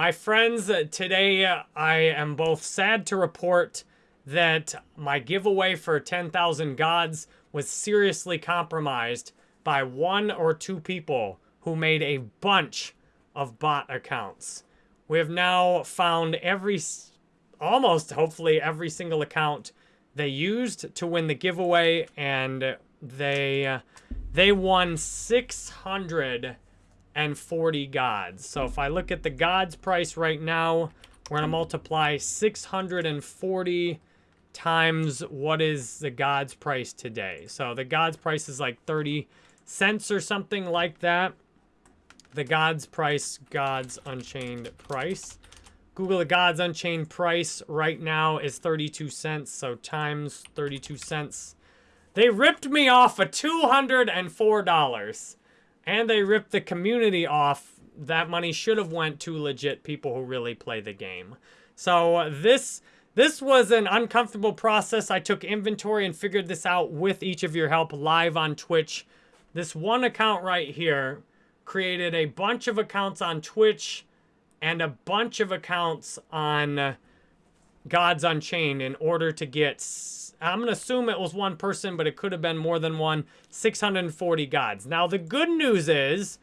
My friends, uh, today uh, I am both sad to report that my giveaway for 10,000 gods was seriously compromised by one or two people who made a bunch of bot accounts. We have now found every, almost hopefully every single account they used to win the giveaway and they, uh, they won 640 gods. So if I look at the gods price right now, we're going to multiply 640 times what is the God's price today. So the God's price is like 30 cents or something like that. The God's price, Gods Unchained price. Google the Gods Unchained price right now is 32 cents. So times 32 cents. They ripped me off of $204. And they ripped the community off. That money should have went to legit people who really play the game. So this this was an uncomfortable process. I took inventory and figured this out with each of your help live on Twitch. This one account right here created a bunch of accounts on Twitch and a bunch of accounts on Gods Unchained in order to get, I'm going to assume it was one person, but it could have been more than one, 640 gods. Now, the good news is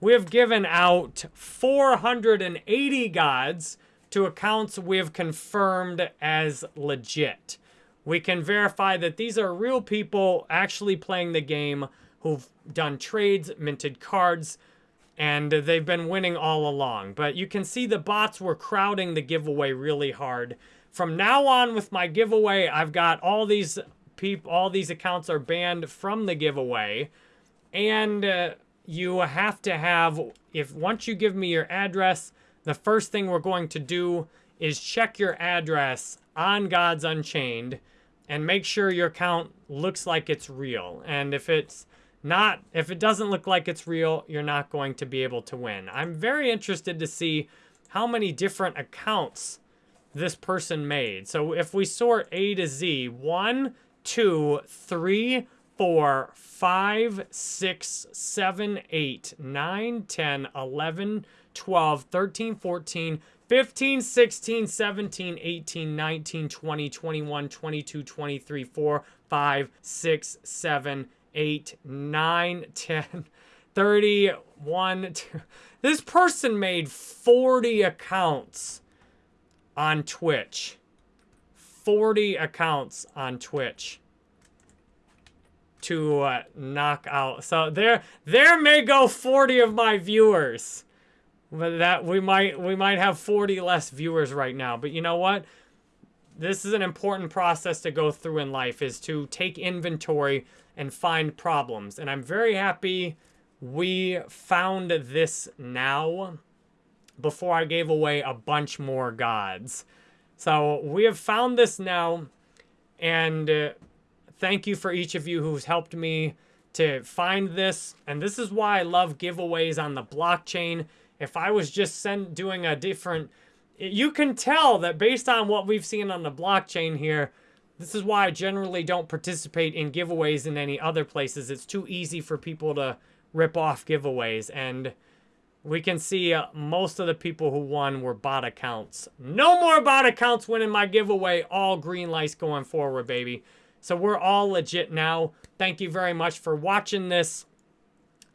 we have given out 480 gods to accounts we have confirmed as legit. We can verify that these are real people actually playing the game who've done trades, minted cards, and they've been winning all along. But you can see the bots were crowding the giveaway really hard. From now on with my giveaway, I've got all these people, all these accounts are banned from the giveaway. And uh, you have to have, if once you give me your address, the first thing we're going to do is check your address on Gods Unchained and make sure your account looks like it's real. And if it's not, if it doesn't look like it's real, you're not going to be able to win. I'm very interested to see how many different accounts this person made. So if we sort A to Z, one, two, three, four, five, six, seven, eight, nine, ten, eleven. 12, 13, 14, 15, 16, 17, 18, 19, 20, 21, 22, 23, 4, 5, 6, 7, 8, 9, 10, 31. Two. This person made 40 accounts on Twitch. 40 accounts on Twitch to uh, knock out. So there, there may go 40 of my viewers. But that we might we might have 40 less viewers right now. But you know what? This is an important process to go through in life is to take inventory and find problems. And I'm very happy we found this now before I gave away a bunch more gods. So we have found this now and uh, thank you for each of you who's helped me to find this. And this is why I love giveaways on the blockchain if I was just send, doing a different... You can tell that based on what we've seen on the blockchain here, this is why I generally don't participate in giveaways in any other places. It's too easy for people to rip off giveaways. And we can see uh, most of the people who won were bot accounts. No more bot accounts winning my giveaway. All green lights going forward, baby. So we're all legit now. Thank you very much for watching this.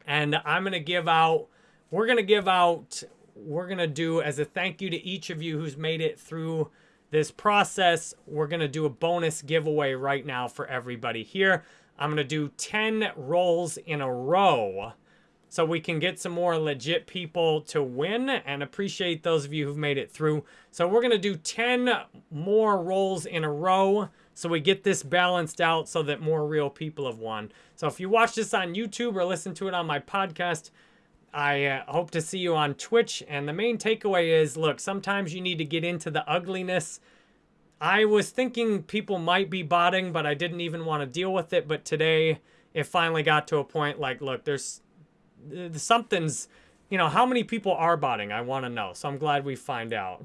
And I'm going to give out we're going to give out, we're going to do as a thank you to each of you who's made it through this process, we're going to do a bonus giveaway right now for everybody here. I'm going to do 10 rolls in a row so we can get some more legit people to win and appreciate those of you who've made it through. So we're going to do 10 more rolls in a row so we get this balanced out so that more real people have won. So if you watch this on YouTube or listen to it on my podcast, I uh, hope to see you on Twitch. And the main takeaway is, look, sometimes you need to get into the ugliness. I was thinking people might be botting, but I didn't even want to deal with it. But today, it finally got to a point like, look, there's something's, you know, how many people are botting? I want to know. So I'm glad we find out.